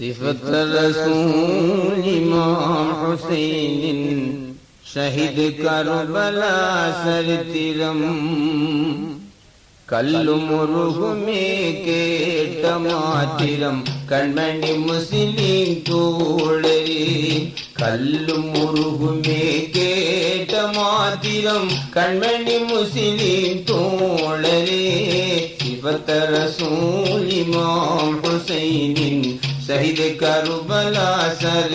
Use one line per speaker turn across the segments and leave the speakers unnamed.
صفة رسول إمام حسين ഷഹിദ് കർബല സരിത്തിരം കല്ലുമുറുകുമേ കേട്ട മാറ്റിരം കൺമണി മുസ്ലിം തോളരി കല്ലുമുറുകുമേ കേട്ട മാറ്റിരം കൺമണി മുസ്ലിം തോളരി ശിവത്തര സൂലിമാം ഹുസൈനിൻ शहीद करू बला सर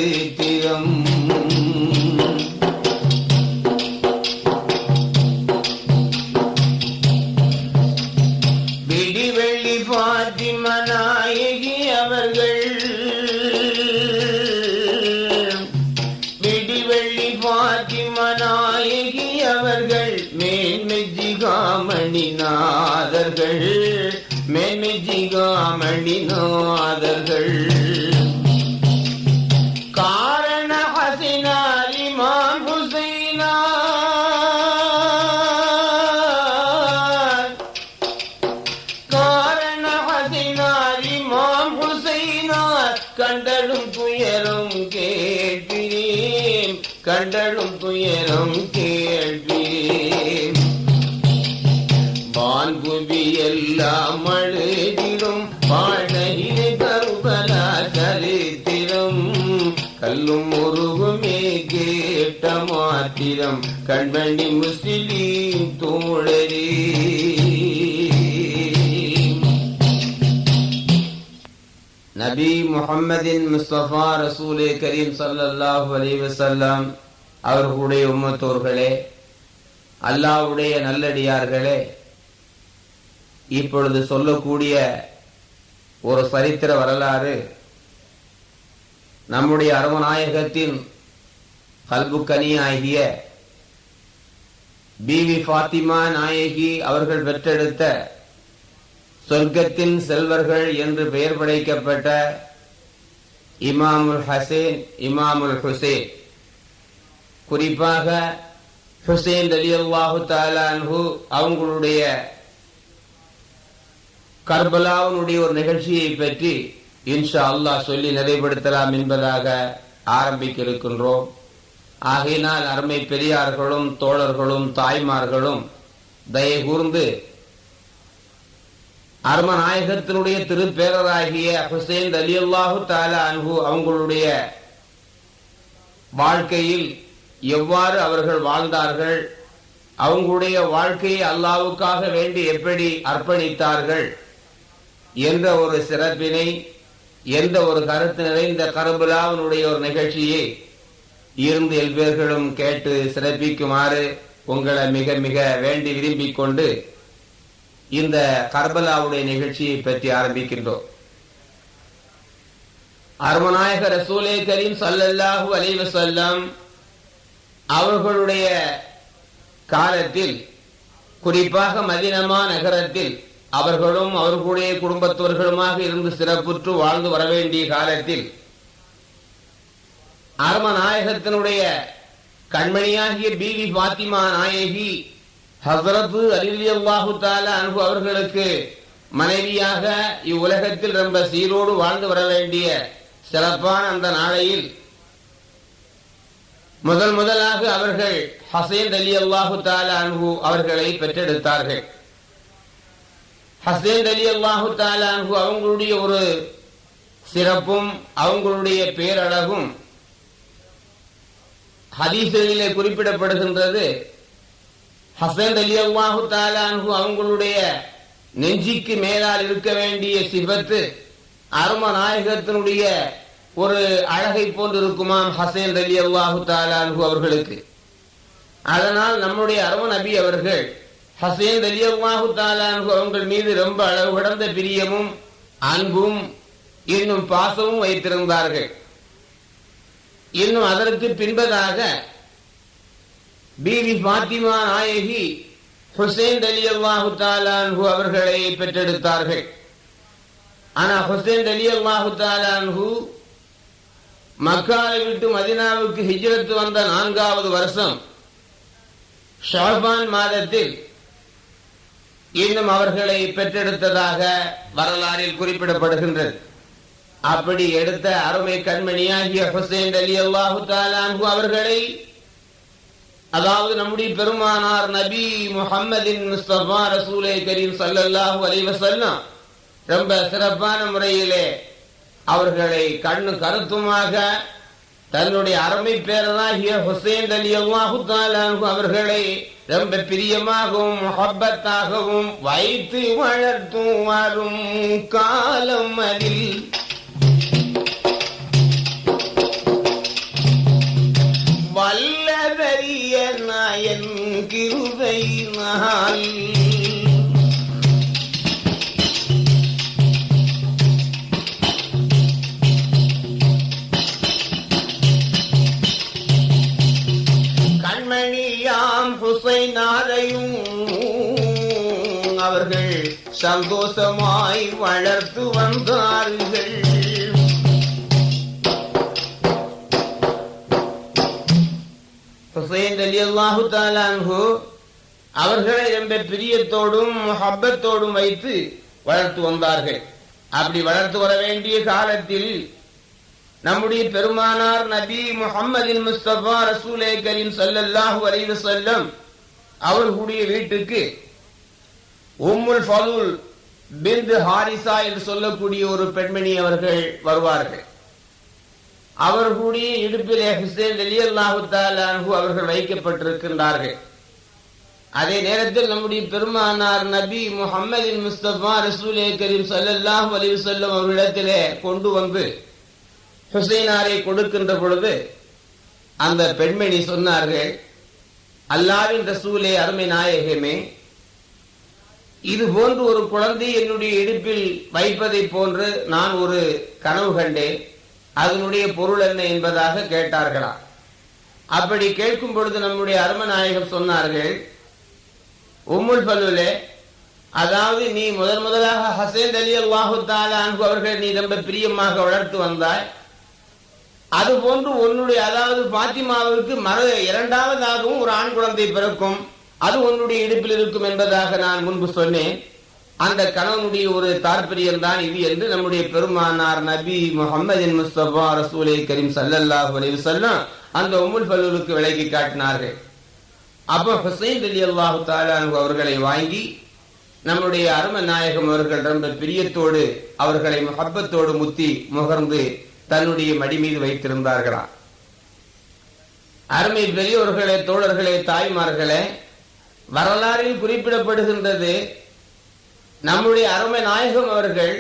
மேன்மெஜிகாமணி நாதர்கள் காரண ஹசினார் இமாம் காரண ஹசினார் இமாம் கண்டலும் துயரும் கேட்கிறேன். கண்டலும் துயரும் வான்புவி எல்லாம் வீரம் கண்மணி முஸ்லிம் தோழரே. நபி முஹம்மதின் முஸ்தபா ரசூலே கரீம் சல்லாஹூ அலைஹி வஸல்லம் அவர்களுடைய உம்மத்தோர்களே அல்லாவுடைய நல்லடியார்களே இப்பொழுது சொல்லக்கூடிய ஒரு சரித்திர வரலாறு நம்முடைய அரவநாயகத்தின் கல்புக்கனி ஆகிய பிவி ஃபாத்திமா நாயகி அவர்கள் பெற்றெடுத்த சொர்க்கத்தின் செல்வர்கள் என்று பெயர் படைக்கப்பட்ட இமாமுல் ஹசேன் இமாமுல் ஹுசேன். குறிப்பாக ஹுசேன் அலி அல்லாஹு தாலான்ஹு அவங்களுடைய கர்பலாவுனுடைய ஒரு நிகழ்ச்சியை பற்றி இன்ஷா அல்லாஹ் சொல்லி நிறைவுபடுத்தலாம் என்பதாக ஆரம்பிக்க இருக்கின்றோம். ஆகையினால் அருமை பெரியார்களும் தோழர்களும் தாய்மார்களும் தயை கூர்ந்து அருமநாயகத்தினுடைய திருப்பேரராகிய ஹுசேன் அலி அல்லாஹு தாலா அன்பு அவங்களுடைய வாழ்க்கையில் எவ்வாறு அவர்கள் வாழ்ந்தார்கள் அவங்களுடைய வாழ்க்கையை அல்லாவுக்காக வேண்டி எப்படி அர்ப்பணித்தார்கள் என்ற ஒரு சிறப்பினை எந்த ஒரு கருத்து நிறைந்த கருபுலாவினுடைய ஒரு நிகழ்ச்சியை இருந்து எல்பேர்களும் கேட்டு சிறப்பிக்குமாறு உங்களை மிக மிக வேண்டி விரும்பிக் கொண்டு இந்த கர்பலாவுடைய நிகழ்ச்சியை பற்றி ஆரம்பிக்கின்றோம். அருமநாயக ரசூலே கரீம் சல்லல்லாஹு அலைஹி அவர்களுடைய காலத்தில் குறிப்பாக மதினமா நகரத்தில் அவர்களும் அவர்களுடைய குடும்பத்தவர்களுமாக இருந்து சிறப்புற்று வாழ்ந்து வர வேண்டிய காலத்தில் அரமநாயகத்தினுடைய கண்மணியாகிய பிவி பாத்திமா நாயகி ஹசரத்து அலிலி தால தாலா அன்பு அவர்களுக்கு மனைவியாக இவ்வுலகத்தில் ரொம்ப சீரோடு வாழ்ந்து வர வேண்டிய சிறப்பான அந்த நாளையில் முதல் முதலாக அவர்கள் ஹசேன் அலி அல்லாஹு தாலா அன்பு அவர்களை பெற்றெடுத்தார்கள். ஹசேன் அலி அல்லாஹு தாலா அன்பு அவங்களுடைய ஒரு சிறப்பும் அவங்களுடைய பேரழகும் ஹதீசுகளிலே குறிப்பிடப்படுகின்றது. ஹசன் அலி அல்லாஹு தாலான்ஹு அவங்களுடைய நெஞ்சிக்கு மேலால் இருக்க வேண்டிய சிபத்து அரும நாயகத்தினுடைய ஒரு அழகை போன்று இருக்குமாம் ஹசேன் அலி அல்லாஹு தாலான்ஹு அவர்களுக்கு. அதனால் நம்முடைய அரும நபி அவர்கள் ஹசேன் அலி அல்லாஹு தாலான்ஹு அவங்கள் மீது ரொம்ப அளவு கடந்த பிரியமும் அன்பும் இன்னும் பாசமும் வைத்திருந்தார்கள். இன்னும் அதற்கு பின்பதாக பிவி பாத்திமா நாயகி ஹுசேன் அலி அல்லாஹு தாலான்ஹு அவர்களை பெற்றெடுத்தார்கள். ஆனா ஹுசேன் அலி அல்லாஹு தாலான்ஹு மக்காவை விட்டு மதினாவுக்கு ஹிஜ்ரத்து வந்த நான்காவது வருஷம் ஷாபான் மாதத்தில் இன்னும் அவர்களை பெற்றெடுத்ததாக வரலாறில் குறிப்பிடப்படுகின்றது. அப்படி எடுத்த அருமை கண்மணியாகிய ஹுசைன் அலி அல்லாஹு தாலான்ஹு அவர்களை அதாவது நம்முடைய பெருமானார் நபி முஹம்மதின் முஸ்தபா ரசூலே கரீம் சல்லல்லாஹு ரொம்ப சிறப்பான முறையிலே அவர்களை கண்ணு கருத்துமாக தன்னுடைய அருமை பேரனாகிய ஹுசேன் அலி அல்லாஹு தாலான்ஹு அவர்களை ரொம்ப பிரியமாகவும் முஹப்பத்தாகவும் வைத்து வளர்த்தும் வரும் காலம் அதில். சந்தோஷமாய் வளர்த்து வந்தார்கள். ஹுசைன் அலி அல்லாஹு தாலான்ஹு அவர்களை ரொம்ப பிரியத்தோடும் ஹப்பத்தோடும் வைத்து வளர்த்து வந்தார்கள். அப்படி வளர்த்து வர வேண்டிய காலத்தில் நம்முடைய பெருமானார் நபி முகம்மதின் முஸ்தபா ரசூலே கரீம் சல்லல்லாஹு அவர்களுடைய வீட்டுக்கு உம்முல் ஃபலூல் பிந்து ஹாரிசா என்று சொல்லக்கூடிய ஒரு பெண்மணி அவர்கள் வருவார்கள். அவர்களுடைய இடுப்பிலே ஹுசேன் அலி அல்லாஹு அவர்கள் வைக்கப்பட்டிருக்கின்றார்கள். அதே நேரத்தில் நம்முடைய பெருமானார் நபி முஹம்மதின் முஸ்தபா ரசூலே கரீம் சல்லாஹ் அலைஹி செல்லும் அவர்களிடத்திலே கொண்டு வந்து ஹுசைனாரை கொடுக்கின்ற பொழுது அந்த பெண்மணி சொன்னார்கள் அல்லாவின் ரசூலே அருமை நாயகமே இது போன்று ஒரு குழந்தை என்னுடைய இடுப்பில் வைப்பதை போன்று நான் ஒரு கனவு கண்டேன். அதனுடைய பொருள் என்ன என்பதாக கேட்டார்களா? அப்படி கேட்கும் பொழுது நம்முடைய அருமநாயகம் சொன்னார்கள் உம்முல் பல்லுலே அதாவது நீ முதன் முதலாக ஹசேன் அலி அல்லாஹு தாலான் அவர்கள் நீ ரொம்ப பிரியமாக வளர்த்து வந்தாய். அது போன்று உன்னுடைய அதாவது பாத்திமாவிற்கு மர இரண்டாவதாகவும் ஒரு ஆண் குழந்தை பிறக்கும். அது உன்னுடைய இடுப்பில் இருக்கும் என்பதாக நான் முன்பு சொன்னேன். அந்த கணவனுடைய ஒரு தாற்பயம் தான் இது என்று நம்முடைய பெருமானார் நபி முகமதின் முஸ்தபா ரசூலே கரீம் சல்லல்லாஹ் அலைஹி வஸல்லம் அந்த உம்முல் பல்லூருக்கு விலகி காட்டினார்கள். அப்ப ஹுசைன் அலி அல்லாஹு தாலானு அவர்களை வாங்கி நம்முடைய அரும நாயகம் அவர்கள் ரொம்ப பிரியத்தோடு அவர்களை முகப்பத்தோடு முத்தி முகர்ந்து தன்னுடைய மடி மீது வைத்திருந்தார்களாம். அருமை பெரியவர்களே தோழர்களே தாய்மார்களே வரலாறில் குறிப்பிடப்படுகின்றது. நம்முடைய அருமை நாயகம் அவர்கள்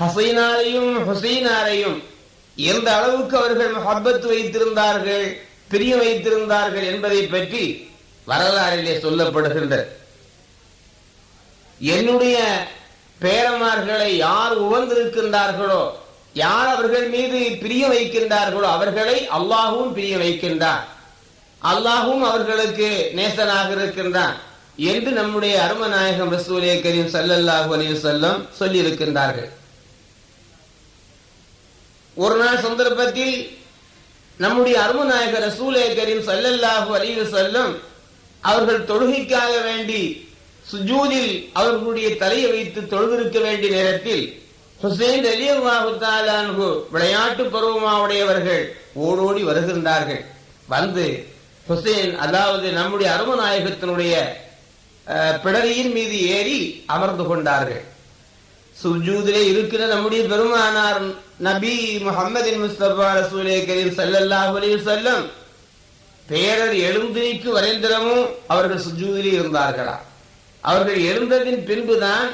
ஹசைனாரையும் ஹுசைனாரையும் எந்த அளவுக்கு அவர்கள் மஹபத் வைத்திருந்தார்கள் பிரிய வைத்திருந்தார்கள் என்பதை பற்றி வரலாறிலே சொல்லப்படுகின்றது. என்னுடைய பேரமார்களை யார் உவந்திருக்கின்றார்களோ யார் அவர்கள் மீது பிரிய வைக்கின்றார்களோ அவர்களை அல்லாஹும் பிரிய வைக்கின்றார். அல்லாஹும் அவர்களுக்கு நேசனாக இருக்கின்றான் என்று நம்முடைய அருமநாயகம் ரசூலே கரீம் சல்லல்லாஹு அலி சொல்லம் சொல்லி இருக்கின்றார்கள் ஒரு நாள் சந்தர்ப்பத்தில் நம்முடைய அருமநாயக ரசூலே கரீம் சல்லல்லாஹு அலி சொல்லம் அவர்கள் தொழுகைக்காக வேண்டி சுஜூதில் அவர்களுடைய தலையை வைத்து தொழுதிருக்க வேண்டிய நேரத்தில் ஹுசைன் அலி அல்லாஹு விளையாட்டு பருவமாவுடையவர்கள் ஓடோடி வருகின்றார்கள். வந்து ஹுசைன் அதாவது நம்முடைய அருமநாயகத்தினுடைய பிடரியின் மீது ஏறி அமர்ந்து கொண்டார்கள். சுஜூதிலே இருக்கிற நம்முடைய பெருமானார் நபி முகமதின் முஸ்தபா ரசூலே கரீம் சல்லல்லாஹு செல்லும் பேரர் எழுந்திரிக்கு வரைந்திரமும் அவர்கள் சுஜூதிலே இருந்தார்களா? அவர்கள் எழுந்ததின் பின்புதான்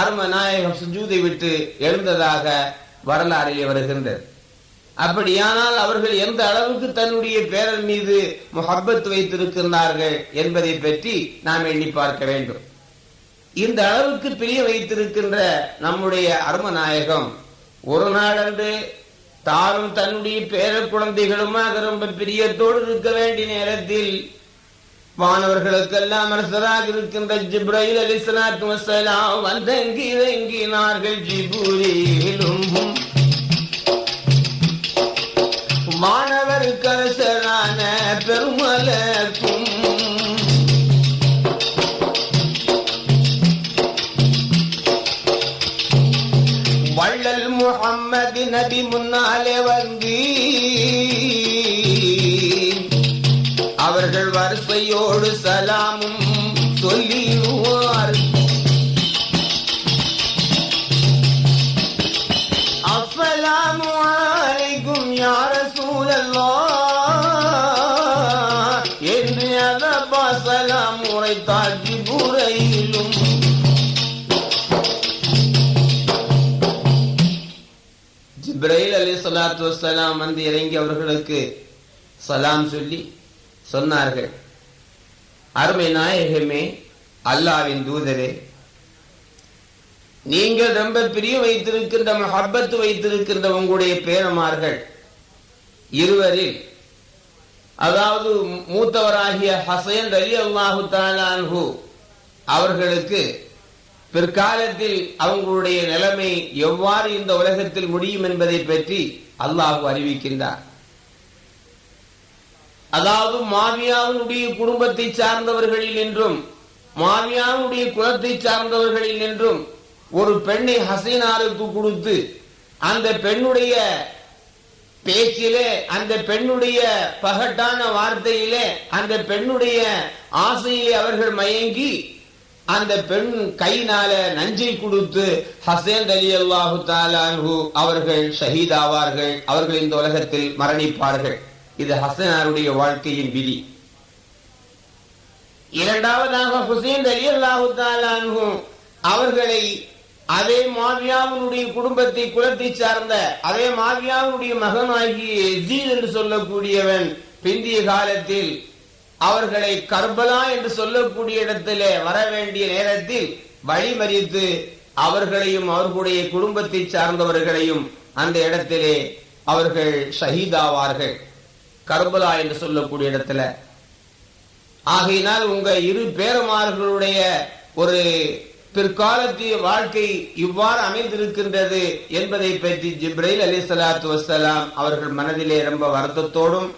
அருமநாயகம் சுஜூதை விட்டு எழுந்ததாக வரலாறிலே வருகின்றது. அப்படியானால் அவர்கள் எந்த அளவுக்கு தன்னுடைய பேரன் மீது முகப்பத் வைத்திருக்கின்றார்கள் என்பதை பற்றி நாம் எண்ணி பார்க்க வேண்டும். இந்த அளவுக்கு பிரிய வைத்திருக்கின்ற நம்முடைய அருமநாயகம் ஒரு நாளன்று தானும் தன்னுடைய பேர குழந்தைகளுமாக ரொம்ப பிரியத்தோடு இருக்க வேண்டிய நேரத்தில் மாணவர்களுக்கெல்லாம் அரசராக இருக்கின்ற ஜிப்ரைல் அலி வசலாம் வந்தங்கி இறங்கினார்கள் ஜிபுரியிலும். மாணவருக்கு சலாத்து வசலாம் வந்து இறங்கி அவர்களுக்கு சலாம் சொல்லி சொன்னார்கள். அருமை நாயகமே அல்லாவின் தூதரே நீங்கள் ரொம்ப பிரியம் வைத்திருக்கின்ற மஹப்பத்து வைத்திருக்கின்ற உங்களுடைய பேரமார்கள் இருவரில் அதாவது மூத்தவராகிய ஹசைன் அலி அல்லாஹு தாலான்ஹு அவர்களுக்கு பிற்காலத்தில் அவங்களுடைய நிலைமை எவ்வாறு இந்த உலகத்தில் முடியும் என்பதை பற்றி அல்லாஹு அறிவிக்கின்றார். அதாவது மாமியாவினுடைய குடும்பத்தை சார்ந்தவர்களில் என்றும் மாவியாவுடைய குலத்தை சார்ந்தவர்களில் என்றும் ஒரு பெண்ணை ஹசீனாருக்கு கொடுத்து அந்த பெண்ணுடைய பேச்சிலே அந்த பெண்ணுடைய பகட்டான வார்த்தையிலே அந்த பெண்ணுடைய ஆசையிலே அவர்கள் மயங்கி அந்த பெண் கையினால நஞ்சை கொடுத்து ஹசேன் அலி அல்லாஹு தாலான்ஹு அவர்கள் ஷஹீதாவார்கள். அவர்கள் இந்த உலகத்தில் மரணிப்பார்கள். இது ஹசனாருடைய வாழ்க்கையின் விதி. இரண்டாவதாக ஹுசேன் அலி அல்லாஹு தாலான்ஹு அவர்களை அதே மாவியாவினுடைய குடும்பத்தை குலத்தை சார்ந்த அதே மாவியாவினுடைய மகனாகிய என்று சொல்லக்கூடியவன் பிந்திய காலத்தில் அவர்களை கர்பலா என்று சொல்லக்கூடிய இடத்திலே வர வேண்டிய நேரத்தில் வழிமறித்து அவர்களையும் அவர்களுடைய குடும்பத்தை சார்ந்தவர்களையும் அந்த இடத்திலே அவர்கள் ஷஹீதாவார்கள். கர்பலா என்று சொல்லக்கூடிய இடத்துல. ஆகையினால் உங்க இரு பேரமார்களுடைய ஒரு பிற்காலத்திய வாழ்க்கை இவ்வாறு அமைந்திருக்கின்றது என்பதை பற்றி ஜிப்ரைல் அலி சலாத்து வசலாம் அவர்கள் மனதிலே ரொம்ப வருத்தத்தோடும்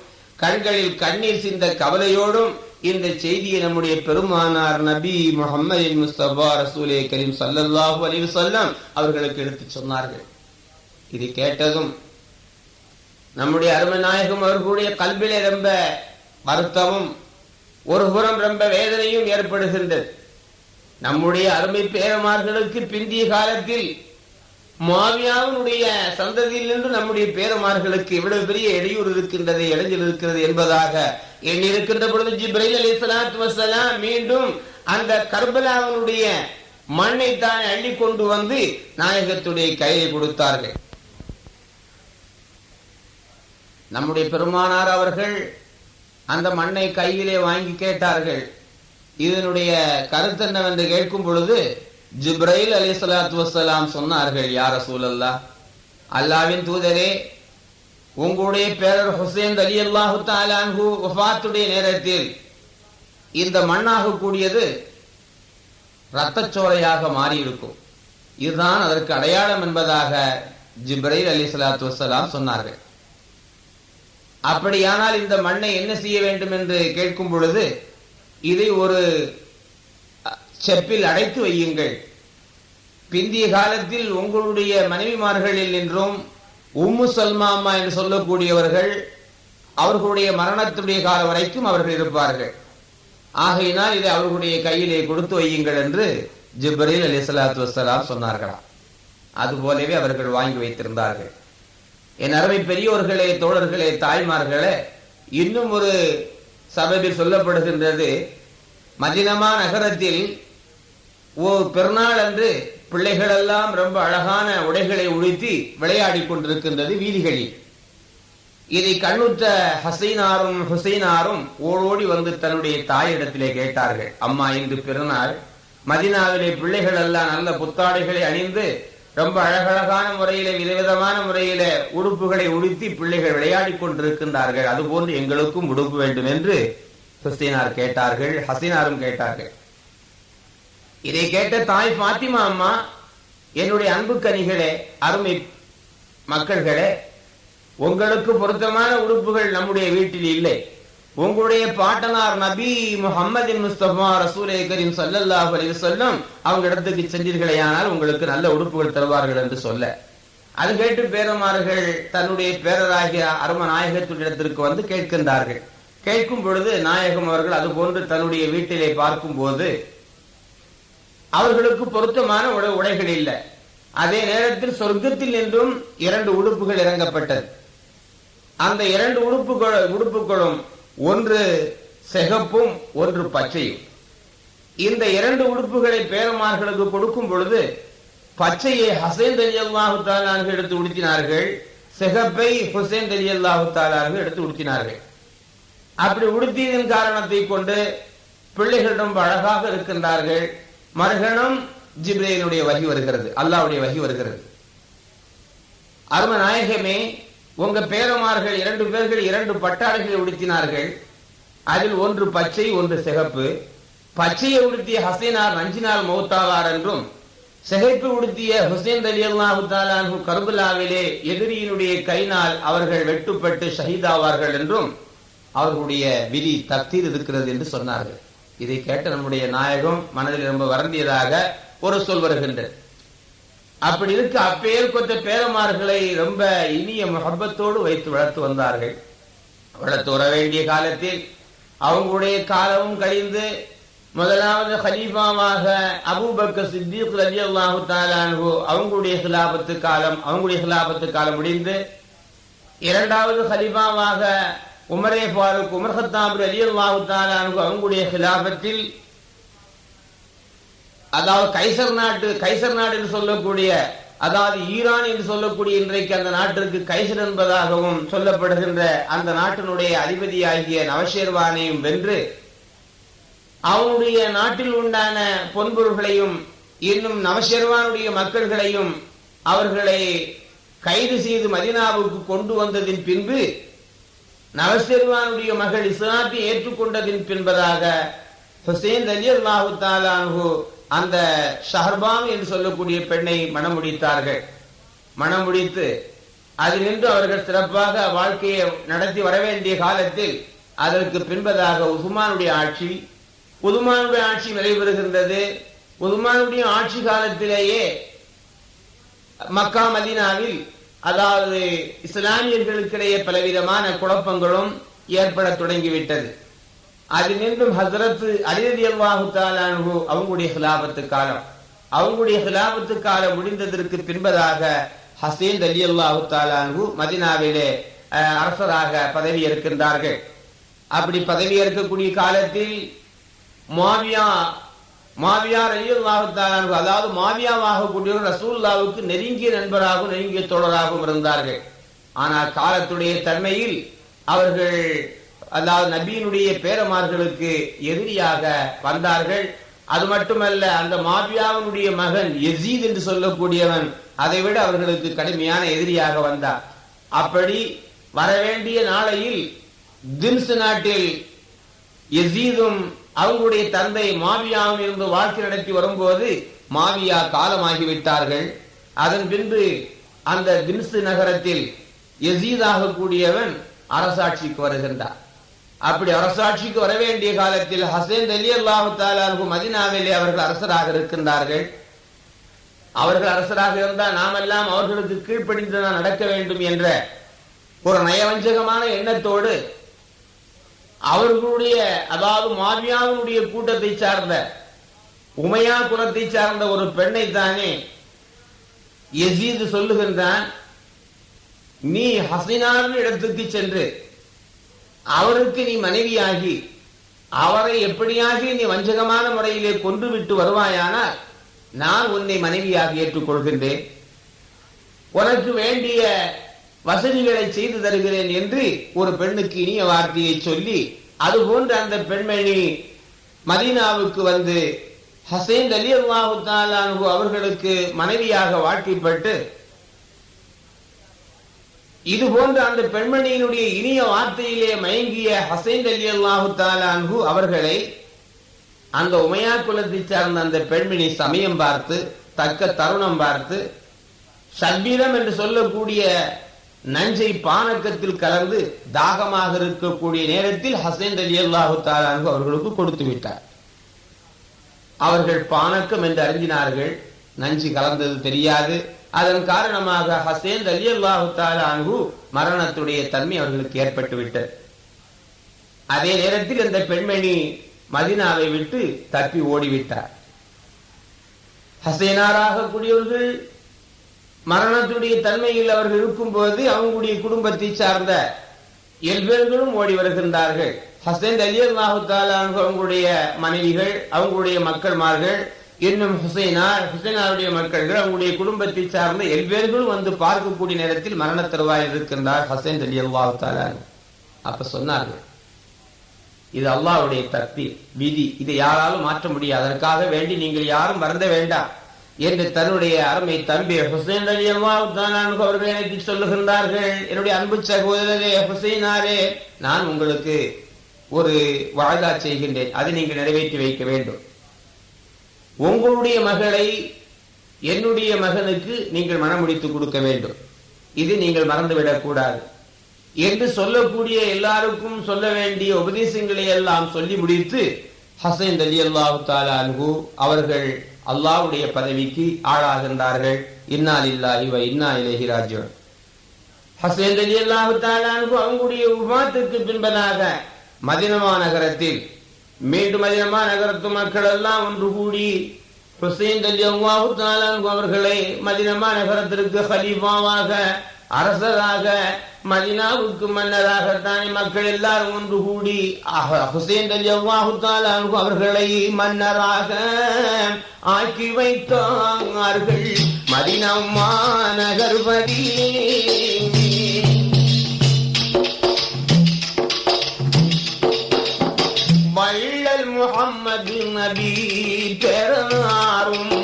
கண்களில் கண்ணீர் சிந்த கவலையோடும் இந்த செய்தியை நம்முடைய பெருமானார் நபி முகமது முஸ்தபா ரசூலே கரீம் சல்லல்லாஹு அலைஹி சொல்லம் அவர்களுக்கு எடுத்து சொன்னார்கள். இது கேட்டதும் நம்முடைய அருமநாயகம் அவர்களுடைய கல்விலே ரொம்ப வருத்தமும் ஒரு புறம் ரொம்ப வேதனையும் ஏற்படுகின்றது. நம்முடைய அருமை பேரமார்களுக்கு பிந்திய காலத்தில் மாவியாவினுடைய சந்ததியிலிருந்து நம்முடைய பேரமார்களுக்கு இவ்வளவு பெரிய இடையூறு இருக்கின்றது இடைஞ்சல் இருக்கிறது என்பதாக எண்ணிருக்கின்ற பொழுது ஜிப்ரைல் அலி சலாத்து வசலாம் மீண்டும் அந்த கர்பலாவினுடைய மண்ணை தான் அள்ளி கொண்டு வந்து நாயகத்துடைய கையை கொடுத்தார்கள். நம்முடைய பெருமானார் அவர்கள் அந்த மண்ணை கையிலே வாங்கி கேட்டார்கள். இதனுடைய கருத்து என்னவென்று கேட்கும் பொழுது ஜிப்ரைல் அலி சலாத்து வசலாம் சொன்னார்கள் யார சூழல்லா அல்லாவின் தூதரே உங்களுடைய பேரர் ஹுசேன் அலி அல்லாஹு தாலான்ஹு வஃபாத்துடைய நேரத்தில் இந்த மண்ணாக கூடியது இரத்தச்சோரையாக மாறியிருக்கும். இதுதான் அதற்கு அடையாளம் என்பதாக ஜிப்ரைல் அலி சலாத்து வசலாம் சொன்னார்கள். அப்படியானால் இந்த மண்ணை என்ன செய்ய வேண்டும் என்று கேட்கும் பொழுது இதை ஒரு செப்பில் அடைத்து வையுங்கள். பிந்திய காலத்தில் உங்களுடைய மனைவிமார்களில் நின்றும் உம்மு சல்மாமா என்று சொல்லக்கூடியவர்கள் அவர்களுடைய மரணத்துடைய காலம் வரைக்கும் அவர்கள் இருப்பார்கள். ஆகையினால் இதை அவர்களுடைய கையிலே கொடுத்து வையுங்கள் என்று ஜிப்ரீல் அலி சலாத்து வசலாம் சொன்னார்களாம். அதுபோலவே அவர்கள் வாங்கி வைத்திருந்தார்கள். என் அருமை பெரியோர்களே தோழர்களே தாய்மார்களே இன்னும் ஒரு சபையில் சொல்லப்படுகின்றது மதினமா நகரத்தில் பெருநாள் அன்று பிள்ளைகள் எல்லாம் ரொம்ப அழகான உடைகளை உடுத்தி விளையாடி கொண்டிருக்கின்றது வீதிகளில். இதை கண்ணுத்த ஹசைனாரும் ஹுசைனாரும் ஓடோடி வந்து தன்னுடைய தாயிடத்திலே கேட்டார்கள். அம்மா இன்று பிறநாள். மதினாவிலே பிள்ளைகள் எல்லாம் நல்ல புத்தாடைகளை அணிந்து ரொம்ப அழகழகான முறையிலே விதவிதமான முறையிலே உடுப்புகளை உடுத்தி பிள்ளைகள் விளையாடி கொண்டிருக்கின்றார்கள். அதுபோன்று எங்களுக்கும் உடுப்பு வேண்டும் என்று ஹுசைனார் கேட்டார்கள். ஹசீனாரும் கேட்டார்கள். இதை கேட்ட தாய் பாத்திமா அம்மா என்னுடைய அன்பு கனிகளே அருமை மக்கள்களே உங்களுக்கு பொருத்தமான உடுப்புகள் நம்முடைய வீட்டில் இல்லை. உங்களுடைய பாட்டனார் நபி முகமது முஸ்தபா ரசூலே கரீம் சல்லல்லாஹு அலைஹி வஸல்லம் அவங்க இடத்துக்கு சென்றீர்களேயானால் உங்களுக்கு நல்ல உடுப்புகள் தருவார்கள் என்று சொல்ல. அது கேட்டு பேரமார்கள் தன்னுடைய பேரராகிய அரும நாயகத்திடத்திற்கு வந்து கேட்கின்றார்கள். கேட்கும் பொழுது நாயகம் அவர்கள் அது போன்று தன்னுடைய வீட்டிலே பார்க்கும் போது அவர்களுக்கு பொருத்தமான உடை உடைகள் இல்லை. அதே நேரத்தில் சொர்க்கத்தில் நின்றும் இரண்டு உடுப்புகள் இறங்கப்பட்டது. அந்த இரண்டு உடுப்புகள் உடுப்புகளும் ஒன்று சிகப்பும் ஒன்று பச்சையும். இந்த இரண்டு உடுப்புகளை பேரமார்களுக்கு கொடுக்கும் பொழுது பச்சையை ஹசேன் அலி அல்லாஹு எடுத்து உடுத்தினார்கள் சிகப்பை ஹுசேன் அலி அல்லாஹு எடுத்து உடுத்தினார்கள். அப்படி உடுத்தியதன் காரணத்தை கொண்டு பிள்ளைகளிடம் அழகாக இருக்கின்றார்கள். மறுகணம் ஜிப்ரேனுடைய வகி வருகிறது அல்லாவுடைய வகி வருகிறது. அரும நாயகமே உங்க பேரமார்கள் இரண்டு பேர்கள் இரண்டு பட்டாடைகளை உடுத்தினார்கள். அதில் ஒன்று பச்சை ஒன்று சிகப்பு. பச்சையை உடுத்திய ஹசைனார் நஞ்சினால் மௌத்தாவார் என்றும் சிகைப்பு உடுத்திய ஹுசேன் அலி அல்லாஹு கருபுல்லாவிலே எதிரியினுடைய கைனால் அவர்கள் வெட்டுப்பட்டு ஷஹீதாவார்கள் என்றும் அவர்களுடைய விதி தத்தீர் இருக்கிறது என்று சொன்னார்கள். இதை கேட்ட நம்முடைய நாயகம் மனதில் ரொம்ப வருந்தியதாக ஒரு சொல் வருகின்றது. அப்படி இருக்க அப்பேர் கொத்த பேரமார்களை ரொம்ப இனிய முகப்பத்தோடு வைத்து வளர்த்து வந்தார்கள். வளர்த்து வர வேண்டிய காலத்தில் அவங்களுடைய காலமும் கழிந்து முதலாவது ஹலீஃபாவாக அபூபக்க சித்திக் ரலி அல்லாஹு தாலானு அவங்களுடைய ஹிலாபத்து காலம் அவங்களுடைய ஹிலாபத்து காலம் முடிந்து இரண்டாவது ஹலீஃபாவாக உமரே ஃபாரூக் உமர் ஹத்தாப் அலி அல்லாஹு அவங்களுடைய ஹிலாபத்தில் அதாவது கைசர் நாட்டு கைசர் நாடு என்று சொல்லக்கூடிய அதாவது ஈரான் என்று சொல்லக்கூடிய இன்றைக்கு அந்த நாட்டிற்கு கைசர் என்பதாகவும் சொல்லப்படுகின்ற அந்த நாட்டினுடைய அதிபதியாகிய நவஷேர்வானையும் வென்று அவனுடைய நாட்டில் உண்டான பொன்பொருள்களையும் இன்னும் நவஷெர்வானுடைய மக்கள்களையும் அவர்களை கைது செய்து மதினாவுக்கு கொண்டு வந்ததின் பின்பு நவசெருவானுடைய மகள் இஸ்லாத்தை ஏற்றுக்கொண்டதின் பின்பதாக ஹுசேன் அலி அல்லாஹு தாலானு அந்த ஷஹர்பாம் என்று சொல்லக்கூடிய பெண்ணை மனம் முடித்தார்கள் மனம் முடித்து அதில் நின்று அவர்கள் சிறப்பாக வாழ்க்கையை நடத்தி வர வேண்டிய காலத்தில் அதற்கு பின்பதாக உசுமானுடைய ஆட்சி உதுமானுடைய ஆட்சி நடைபெறுகின்றது உதுமானுடைய ஆட்சி காலத்திலேயே மக்கா மதீனாவில் அதாவது இஸ்லாமியர்களுக்கிடையே பலவிதமான குழப்பங்களும் ஏற்பட தொடங்கிவிட்டது. அது மீண்டும் ஹசரத்து அலிரதி அல்லாஹு தாலானு அவங்களுடைய ஹிலாபத்து காலம். அவங்களுடைய ஹிலாபத்து காலம் முடிந்ததற்கு பின்பதாக ஹசேன் அலி அல்லாஹு தாலானு மதினாவிலே அரசராக பதவி ஏற்கின்றார்கள் அப்படி பதவி ஏற்கக்கூடிய காலத்தில் மாவியா மாவியார் அலி அதாவது மாவியாவாக கூடிய ரசூல்லாவுக்கு நெருங்கிய நண்பராகவும் நெருங்கிய தோழராகவும் இருந்தார்கள். ஆனால் காலத்துடைய தன்மையில் அவர்கள் அதாவது நபியினுடைய பேரமார்களுக்கு எதிரியாக வந்தார்கள். அது மட்டுமல்ல அந்த மாபியாவினுடைய மகன் எசீத் என்று சொல்லக்கூடியவன் அதை விட அவர்களுக்கு கடுமையான எதிரியாக வந்தார் அப்படி வரவேண்டிய நாளையில் தின்சு நாட்டில் எசீதும் அவங்களுடைய தந்தை மாவியாவும் இருந்து வாழ்க்கை நடத்தி வரும்போது மாவியா காலமாகிவிட்டார்கள். அதன் பின்பு அந்த திம்ஸ் நகரத்தில் எசீதாக கூடியவன் அரசாட்சிக்கு வருகின்றார் அப்படி அரசாட்சிக்கு வர வேண்டிய காலத்தில் ஹசேன் அலி அல்லாஹு மதினாவிலே அவர்கள் அரசராக இருக்கின்றார்கள். அவர்கள் அரசராக இருந்தால் நாமெல்லாம் அவர்களுக்கு கீழ்ப்படிந்துதான் நடக்க வேண்டும் என்ற ஒரு நயவஞ்சகமான எண்ணத்தோடு அவர்களுடைய அதாவது மாவியாவினுடைய கூட்டத்தை சார்ந்த உமையா குலத்தை சார்ந்த ஒரு பெண்ணை தானே எசீது சொல்லுகின்றான் நீ ஹசினாவின் இடத்துக்கு சென்று அவருக்கு நீ மனைவியாகி அவரை எப்படியாகி நீ வஞ்சகமான முறையிலே கொன்று விட்டு வருவாயானால் நான் உன்னை மனைவியாக ஏற்றுக்கொள்கின்றேன். உனக்கு வேண்டிய வசதிகளை செய்து தருகிறேன் என்று ஒரு பெண்ணுக்கு இனிய வார்த்தையை சொல்லி அதுபோன்று அந்த பெண்மணி மதீனாவுக்கு வந்து ஹசேன் அலி அல்லாஹு தாலானு அவர்களுக்கு மனைவியாக வாழ்க்கைப்பட்டு இது போன்ற அந்த பெண்மணியினுடைய இனிய வார்த்தையிலே மயங்கிய ஹசைன் அலி அல்லாஹு தாலான்ஹு அவர்களை அந்த உமையா குலத்தை சார்ந்த அந்த பெண்மணி சமயம் பார்த்து தக்க தருணம் பார்த்து சத்வீரம் என்று சொல்லக்கூடிய நஞ்சை பானக்கத்தில் கலந்து தாகமாக இருக்கக்கூடிய நேரத்தில் ஹசேன் அலி அல்லாஹு தாலானு அவர்களுக்கு கொடுத்து விட்டார். அவர்கள் பானக்கம் என்று அறிஞ்சினார்கள் நஞ்சு கலந்தது தெரியாது. அதன் காரணமாக ஹசேன் அலி அல்லாஹு தாலானு மரணத்துடைய தன்மை அவர்களுக்கு ஏற்பட்டு விட்டது. அதே நேரத்தில் இந்த பெண்மணி மதினாவை விட்டு தப்பி ஓடிவிட்டார். ஹசேனாராக கூடியவர்கள் மரணத்துடைய தன்மையில் அவர்கள் இருக்கும்போது அவங்களுடைய குடும்பத்தை சார்ந்த எல்பேர்களும் ஓடி வருகின்றார்கள். ஹசைன் அலி அல்லாஹு அவங்களுடைய மனைவிகள் அவங்களுடைய மக்கள்மார்கள் இன்னும் ஹுசைனார் ஹுசைனாருடைய மக்கள்கள் அவங்களுடைய குடும்பத்தை சார்ந்த எல்வேர்களும் வந்து பார்க்கக்கூடிய நேரத்தில் மரண தருவாயில் இருக்கின்றார் ஹசைன் அலி அல்லாஹு அப்ப சொன்னார்கள் இது அல்லாவுடைய தப்பி விதி. இதை யாராலும் மாற்ற முடியாது. அதற்காக வேண்டி நீங்கள் யாரும் வருந்த வேண்டாம். என்று தன்னுடைய அருமை தம்பி ஹுசைன் அலி அல்லாஹ் அவர்கள் எனக்கு சொல்லுகின்றார்கள். என்னுடைய அன்பு சகோதரரே ஹுசைனாரே நான் உங்களுக்கு ஒரு வாய்தா செய்கின்றேன். அதை நீங்கள் நிறைவேற்றி வைக்க வேண்டும். உங்களுடைய மகளை என்னுடைய மகனுக்கு நீங்கள் மனமுடித்து கொடுக்க வேண்டும். இது நீங்கள் மறந்துவிடக்கூடாது என்று சொல்லக்கூடிய எல்லாருக்கும் சொல்ல வேண்டிய உபதேசங்களை எல்லாம் சொல்லி முடித்து ஹசைன் அலி அல்லாஹு அவர்கள் அல்லாவுடைய பதவிக்கு ஆளாகின்றார்கள். இன்னா இல்லா வ இன்னா இலைஹி ராஜ்யம் ஹசைன் அலி அல்லாஹு அவங்களுடைய உபாத்துக்கு பின்பதாக மதினமா நகரத்தில் மீண்டும் மதினமா நகரத்து மக்கள் எல்லாம் ஒன்று கூடி ஹுசைன் அலி அல்லாஹு அவர்களை மதினமா நகரத்திற்கு ஹலீஃபாவாக அரசராக மதினாவுக்கு மன்னராகத்தானே மக்கள் எல்லாரும் ஒன்று கூடி ஹுசேன் அலி அவர்களை மன்னராக ஆக்கி வைத்தார்கள். மதினம்மா நகர்பதி வள்ளல் முகம்மது நபி பெறாரும்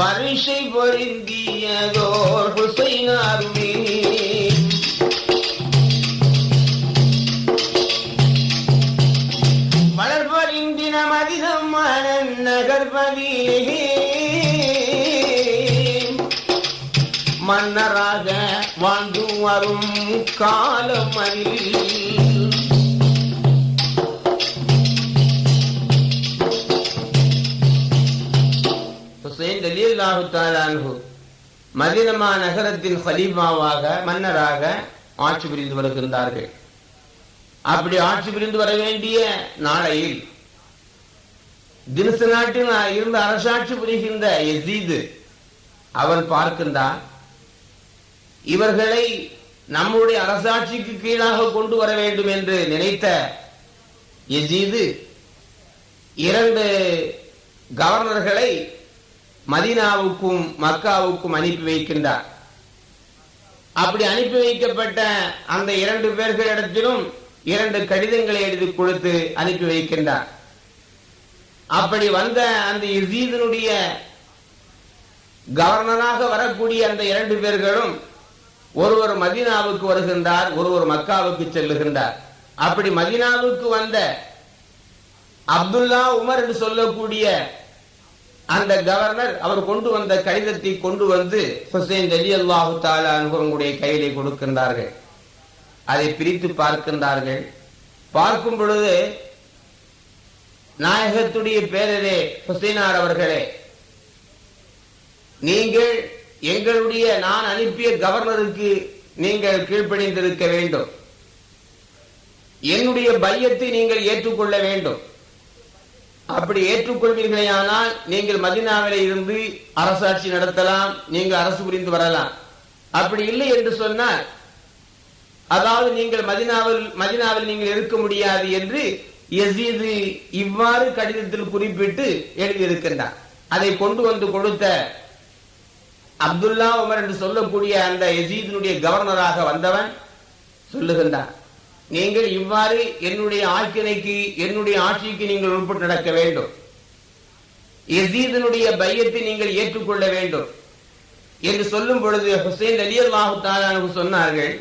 வரிசை பொருந்தியதோர் ஹுசைனாருமே வளர்பறிந்தின மதிதம் மனன் நகர்பதி மன்னராக வாழ்ந்து வரும் காலம் அறிவி அல்லாஹு ரலியல்லாஹு தஆலா நகரத்தின் ஹலீமாவாக மன்னராக ஆட்சி புரிந்து வருகின்றார்கள். அப்படி ஆட்சி புரிந்து வர வேண்டிய நாளையில் தினசு நாட்டில் இருந்து அரசாட்சி புரிகின்ற எசீது அவன் பார்க்கின்றான் இவர்களை நம்முடைய அரசாட்சிக்கு கீழாக கொண்டு வர வேண்டும் என்று நினைத்த எசீது இரண்டு கவர்னர்களை மதீனாவுக்கும் மக்காவுக்கும் அனுப்பி வைக்கின்றார். அப்படி அனுப்பி வைக்கப்பட்ட அந்த இரண்டு பேர்களிடத்திலும் இரண்டு கடிதங்களை எழுதி கொடுத்து அனுப்பி வைக்கின்றார். அப்படி வந்த அந்த இசீதனுடைய கவர்னராக வரக்கூடிய அந்த இரண்டு பேர்களும் ஒருவர் மதீனாவுக்கு வருகின்றார் ஒருவர் மக்காவுக்கு செல்லுகின்றார். அப்படி மதீனாவுக்கு வந்த அப்துல்லா உமர் என்று சொல்லக்கூடிய அந்த கவர்னர் அவர் கொண்டு வந்த கடிதத்தை கொண்டு வந்து ஹுசைன் அலி அல்லாஹு தாலா கையிலே கொடுக்கின்றார்கள். அதை பிரித்து பார்க்கின்றார்கள். பார்க்கும் பொழுது நாயகத்துடைய பேரரே ஹுசைனார் அவர்களே நீங்கள் எங்களுடைய நான் அனுப்பிய கவர்னருக்கு நீங்கள் கீழ்ப்பணிந்திருக்க வேண்டும். என்னுடைய பையத்தை நீங்கள் ஏற்றுக்கொள்ள வேண்டும். அப்படி ஏற்றுக்கொள்வீர்களேயானால் நீங்கள் மதினாவில இருந்து அரசாட்சி நடத்தலாம் நீங்கள் அரசு புரிந்து வரலாம். அப்படி இல்லை என்று சொன்னால் அதாவது நீங்கள் மதினாவில் மதினாவில் நீங்கள் இருக்க முடியாது என்று எசீது இவ்வாறு கடிதத்தில் குறிப்பிட்டு எழுதியிருக்கின்றார். அதை கொண்டு வந்து கொடுத்த அப்துல்லா உமர் என்று சொல்லக்கூடிய அந்த எசீதினுடைய கவர்னராக வந்தவன் சொல்லுகின்றான் நீங்கள் இவ்வாறு என்னுடைய ஆக்கினைக்கு என்னுடைய ஆட்சிக்கு நீங்கள் உட்பட்டு நடக்க வேண்டும். எசீதனுடைய பையத்தை நீங்கள் ஏற்றுக்கொள்ள வேண்டும். என்று சொல்லும் பொழுது ஹுசைன் அலி அல்லாஹு சொன்னார்கள்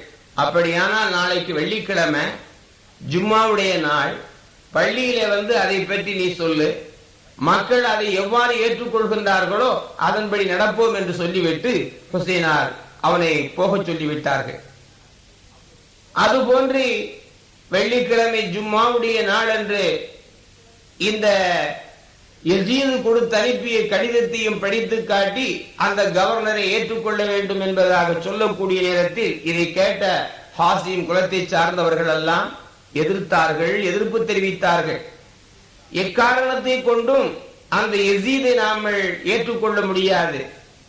அப்படியானால் நாளைக்கு வெள்ளிக்கிழமை ஜும்மாவுடைய நாள். பள்ளியில வந்து அதை பற்றி நீ சொல்லு. மக்கள் அதை எவ்வாறு ஏற்றுக்கொள்கின்றார்களோ அதன்படி நடப்போம் என்று சொல்லிவிட்டு ஹுசைனார் அவனை போகச் சொல்லிவிட்டார்கள். அதுபோன்று வெள்ளிக்கிழமை ஜும்மாவுடைய நாள் இந்த எசீது கொடுத்து அனுப்பிய கடிதத்தையும் படித்து காட்டி அந்த கவர்னரை ஏற்றுக்கொள்ள வேண்டும் என்பதாக சொல்லக்கூடிய நேரத்தில் இதை கேட்ட ஹாசிம் குலத்தை சார்ந்தவர்கள் எல்லாம் எதிர்த்தார்கள் எதிர்ப்பு தெரிவித்தார்கள். எக்காரணத்தை கொண்டும் அந்த எசீதை நாமல் ஏற்றுக்கொள்ள முடியாது.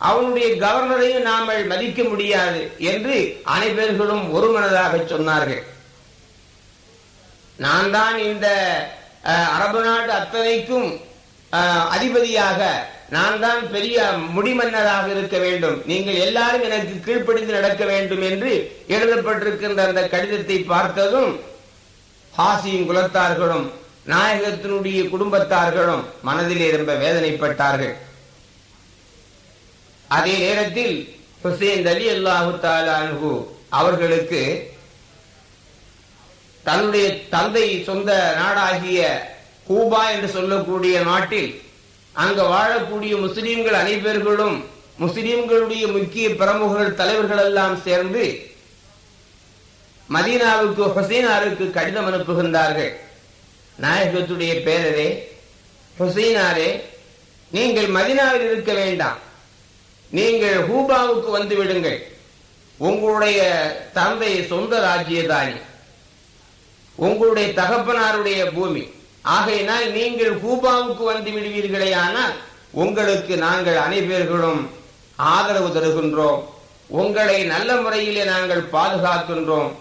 அவனுடைய கவர்னரையும் நாமல் மதிக்க முடியாது என்று அனைவர்களும் ஒருமனதாக சொன்னார்கள். நான் தான் இந்த அஹ், அரபு நாடு அத்தனைக்கும் அதிபதியாக நான் தான் பெரிய முடிமன்னராக இருக்க வேண்டும். நீங்கள் எல்லாரும் எனக்கு கீழ்ப்படிந்து நடக்க வேண்டும் என்று எழுதப்பட்டிருக்கின்ற அந்த கடிதத்தை பார்த்ததும் ஹாசியின் குலத்தார்களும் நாயகத்தினுடைய குடும்பத்தார்களும் மனதிலே ரொம்ப வேதனைப்பட்டார்கள். அதே நேரத்தில் ஹுசேன் அலி அல்லாஹு தாலான்ஹு அவர்களுக்கு தன்னுடைய தந்தை சொந்த நாடாகிய கூபா என்று சொல்லக்கூடிய நாட்டில் அங்கு வாழக்கூடிய முஸ்லிம்கள் அனைவர்களும் முஸ்லிம்களுடைய முக்கிய பிரமுகர்கள் தலைவர்கள் எல்லாம் சேர்ந்து மதீனாவுக்கு ஹுசைனாருக்கு கடிதம் அனுப்புகின்றார்கள். நாயகத்துடைய பேரரே ஹுசைனாரே நீங்கள் மதீனாவில் இருக்க வேண்டாம். நீங்கள் ஹூபாவுக்கு வந்து விடுங்கள். உங்களுடைய தந்தை சொந்த ராஜ்யதானி. உங்களுடைய தகப்பனாருடைய பூமி. ஆகையினால் நீங்கள் ஹூபாவுக்கு வந்து விடுவீர்களே ஆனால் உங்களுக்கு நாங்கள் அனைவர்களும் ஆதரவு தருகின்றோம். உங்களை நல்ல முறையிலே நாங்கள் பாதுகாக்கின்றோம்.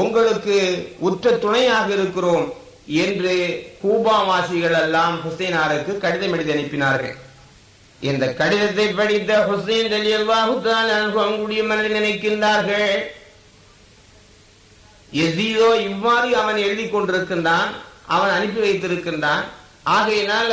உங்களுக்கு உற்ற துணையாக இருக்கிறோம் என்று கூபாவாசிகள் எல்லாம் ஹுசைனாருக்கு கடிதம் எழுதி அனுப்பினார்கள். இந்த கடிதத்தை படித்த ஹுசைன் அலி அல்லாஹு அவங்களுடைய மனதில் நினைக்கின்றார்கள் எசீதோ இவ்வாறு அவன் எழுதி கொண்டிருக்கின்றான் அவன் அனுப்பி வைத்திருக்கின்றான். ஆகையினால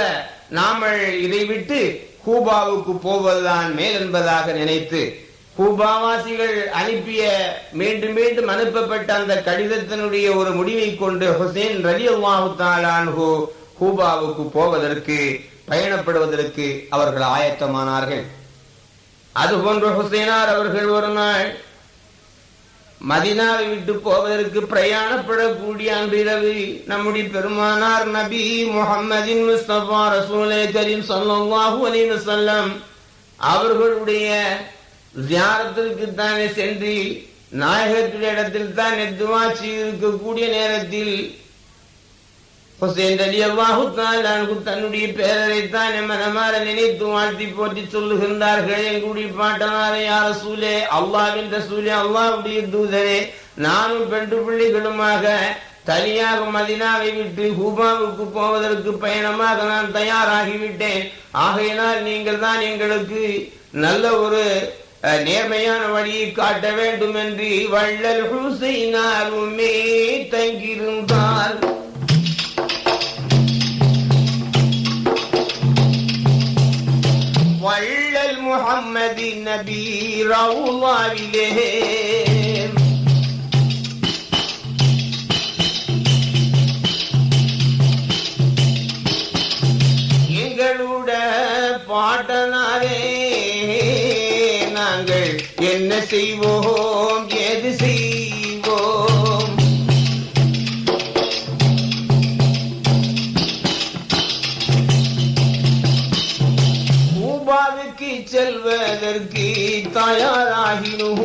நாமல் இதை விட்டு கூபாவுக்கு போவதுதான் மேல் என்பதாக நினைத்து கூபாவாசிகள் அனுப்பிய மீண்டும் மீண்டும் அனுப்பப்பட்ட அந்த கடிதத்தினுடைய ஒரு முடிவை கொண்டு ஹுசேன் ரலி அல்லாஹு கூபாவுக்கு போவதற்கு பயணப்படுவதற்கு அவர்கள் ஆயத்தமானார்கள். அதுபோன்று ஹுசேனார் அவர்கள் ஒரு நாள் மதினாவை விட்டு போவதற்கு பிரயாணப்படக்கூடிய அன்றிரவு நம்முடைய பெருமானார் நபி முகம்மதின் முஸ்தபா ரசூலே கரீம் ஸல்லல்லாஹு அலைஹி அவர்களுடைய ஜியாரத்திற்கு தானே சென்று நாயகத்துடைய இடத்தில் தான் துவா இருக்கக்கூடிய நேரத்தில் ஹுசேன் அலி அல்லாஹு தன்னுடைய பேரரைத்தான் மனமாற நினைத்து வாழ்த்தி போற்றி சொல்லுகின்றார்கள். எங்களுடைய பாட்டனாரை யார சூலே அல்லாவின் ரசூலே அல்லாவுடைய தூதரே நானும் பெண்டு பிள்ளைகளுமாக தனியாக மதினாவை விட்டு ஹூபாவுக்கு போவதற்கு பயணமாக நான் தயாராகிவிட்டேன். ஆகையினால் நீங்கள் தான் எங்களுக்கு நல்ல ஒரு அஹ், நேர்மையான வழியை காட்ட வேண்டும் என்று வள்ளல் ஹுசைனாருமே தங்கியிருந்தார். வள்ளல் முகம்மதி நபி ரவுலாவிலே எங்களோட பாட்டனாரே நாங்கள் என்ன செய்வோம் செல்வதற்கு தயாராகினோம்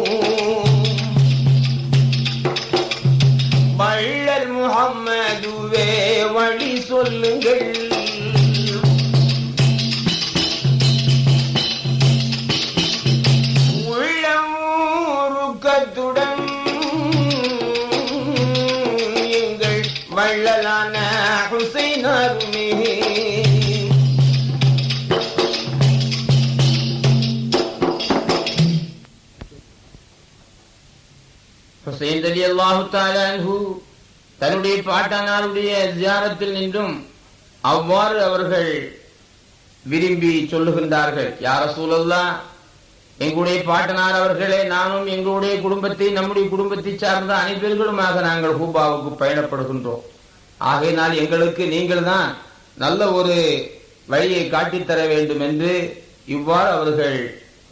வள்ளல் முகம்மதுவே வழி சொல்லுங்கள். ஹுசைன் அல்லாஹு தாலான்ஹு தன்னுடைய பாட்டனாருடைய தியானத்தில் நின்றும் அவ்வாறு அவர்கள் விரும்பி சொல்லுகின்றார்கள். யார சூழல்லா எங்களுடைய பாட்டனார் அவர்களே நானும் எங்களுடைய குடும்பத்தை நம்முடைய குடும்பத்தை சார்ந்த அனைவர்களுமாக நாங்கள் ஹூபாவுக்கு பயணப்படுகின்றோம். ஆகையினால் எங்களுக்கு நீங்கள் தான் நல்ல ஒரு வழியை காட்டித்தர வேண்டும் என்று இவ்வாறு அவர்கள்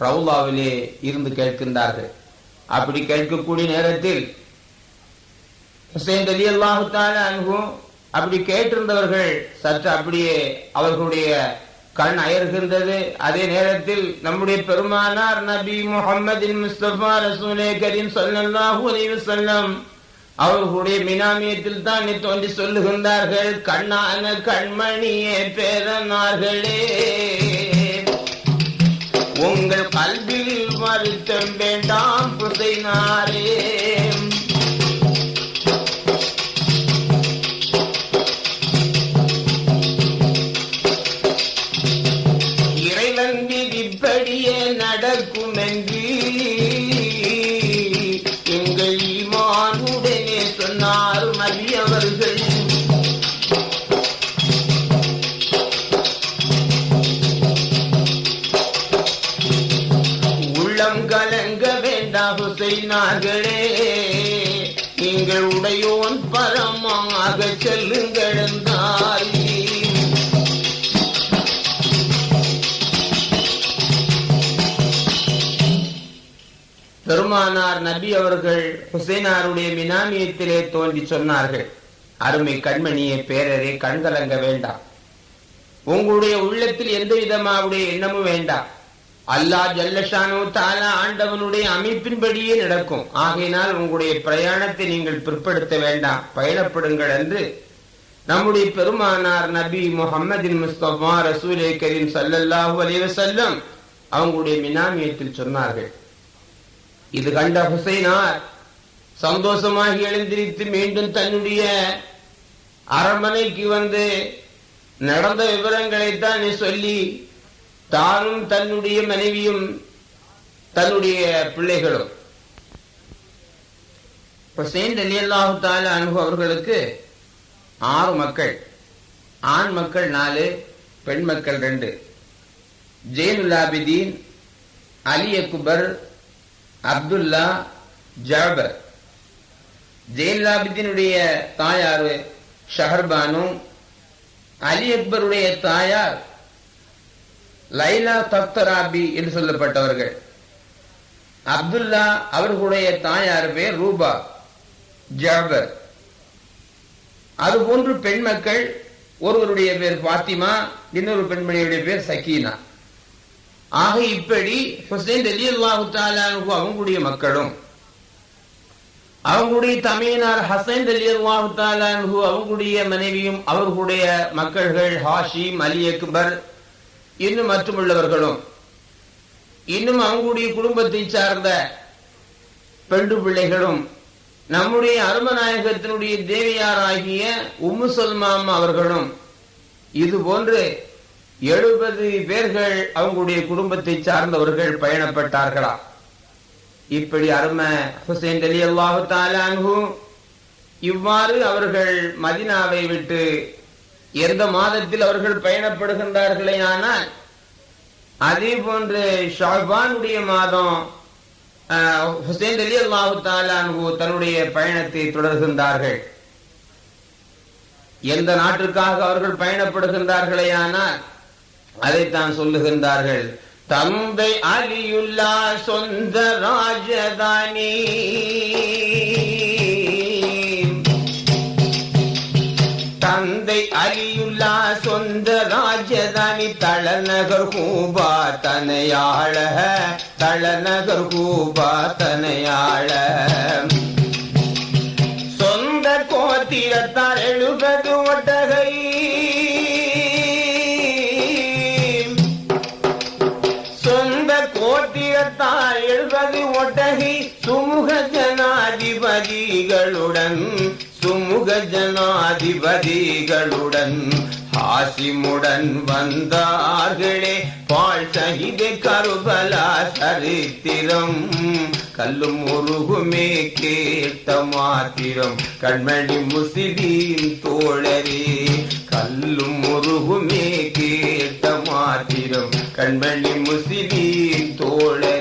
ரவுலாவிலே இருந்து கேட்கின்றார்கள். அப்படி கேட்கக்கூடிய நேரத்தில் ஹுசைன் அலி அல்லாஹுத்தான அன்ஹு அப்படி கேட்டிருந்தவர்கள் சற்று அப்படியே அவர்களுடைய கண் அயர்கின்றது. அதே நேரத்தில் நம்முடைய பெருமானார் நபி முகமது முஸ்தபா ரசூலே கரீம் ஸல்லல்லாஹு அலைஹி வஸல்லம் அவர்களுடைய மினாமியத்தில் தான் தோன்றி சொல்லுகின்றார்கள். கண்ணான கண்மணியே பேரனார்களே உங்கள் கல்வியில் வருத்தம் வேண்டாம் புதைனாரே நாயனாருடைய மினாமியத்திலே தோன்றி சொன்னார்கள் அருமை கண்மணியை பேரரே கண்கலங்க வேண்டாம். உங்களுடைய உள்ளத்தில் எந்த விதமாவுடைய எண்ணமும் வேண்டாம். அல்லா ஜல்லஷானோ தாலா ஆண்டவனுடைய அமைப்பின்படியே நடக்கும். ஆகையினால் உங்களுடைய பிரயாணத்தை நீங்கள் பிற்படுத்த வேண்டாம். பயணப்படுங்கள் என்று நம்முடைய பெருமானார் நபி முகமதின் முஸ்தபா ரசூலே கரீம் சல்லல்லாஹு அலைஹி அவங்களுடைய மினாமியத்தில் சொன்னார்கள். இது கண்ட ஹுசைனார் சந்தோஷமாகி எழுந்திரித்து மீண்டும் தன்னுடைய அரண்மனைக்கு வந்து நடந்த விவரங்களைத்தான் சொல்லி தானும் தன்னுடைய மனைவியும் தன்னுடைய பிள்ளைகளும். ஹுசைன் அலி அல்லாஹு அனுபவ அவர்களுக்கு ஆறு மக்கள். ஆண் மக்கள் நாலு பெண் மக்கள் ரெண்டு. ஜெயினுல்லாபிதீன் அலி அக்பர் அப்துல்லா ஜாபர். ஜெயின்லாபித்தினுடைய தாயார் ஷஹர்பானு அலி அக்பருடைய தாயார் லைலா தப்தராபி என்று சொல்லப்பட்டவர்கள். அப்துல்லா அவர்களுடைய தாயார் பேர் ரூபா ஜாபர். அதுபோன்று பெண் மக்கள் ஒருவருடைய பேர் பாத்திமா இன்னொரு பெண்மணியுடைய பேர் சக்கீனா ஆக இப்படி ஹுசைன் அலி அல்லாஹு அவங்களுடைய மக்களும் அவங்களுடைய தமையனார் ஹசைன் அலி அல்லாஹு அவங்களுடைய மனைவியும் அவர்களுடைய மக்கள்கள் ஹாஷிம் அலி அக்பர் இன்னும் மற்றுமுள்ளவர்களும் இன்னும் அவங்களுடைய குடும்பத்தை சார்ந்த பெண்டு பிள்ளைகளும் நம்முடைய அருமநாயகத்தினுடைய தேவியாராகிய உம்மு சல்மாம் அவர்களும் இது போன்று எழுபது பேர்கள் அவங்களுடைய குடும்பத்தை சார்ந்தவர்கள் பயணப்பட்டார்களா? இப்படி அருமை ஹுசைன் அலி அல்லாஹு இவ்வாறு அவர்கள் மதினாவை விட்டு எந்த மாதத்தில் அவர்கள் பயணப்படுகின்றார்களே ஆனால் அதே போன்று ஷாபானுடைய மாதம் ஹுசைன் அலி அல்லாஹு தாலான்ஹு தன்னுடைய பயணத்தை தொடர்கின்றார்கள். எந்த நாட்டிற்காக அவர்கள் பயணப்படுகின்றார்களே ஆனால் அதைத்தான் சொல்லுகின்றார்கள். தந்தை அலியுல்லா சொந்த ராஜதானி. தந்தை அலியுல்லா சொந்த ராஜதானி தளநகர் கூபா தனையாள தளநகர் கூபா தனையாள. சொந்த கோத்திரத்தார் சுமுக ஜனாதிபதிகளுடன் சுமுக ஜனாதிபதிகளுடன் ஹாசிமுடன் வந்தார்களே. பால் சகித கருபலா சரித்திரம் கல்லும் உருகுமே கேட்ட மாத்திரம். கண்மணி முசிலீம் தோழரே கல்லும் உருகுமே கேட்ட மாத்திரம். கண்மணி முசிலீம் தோழரே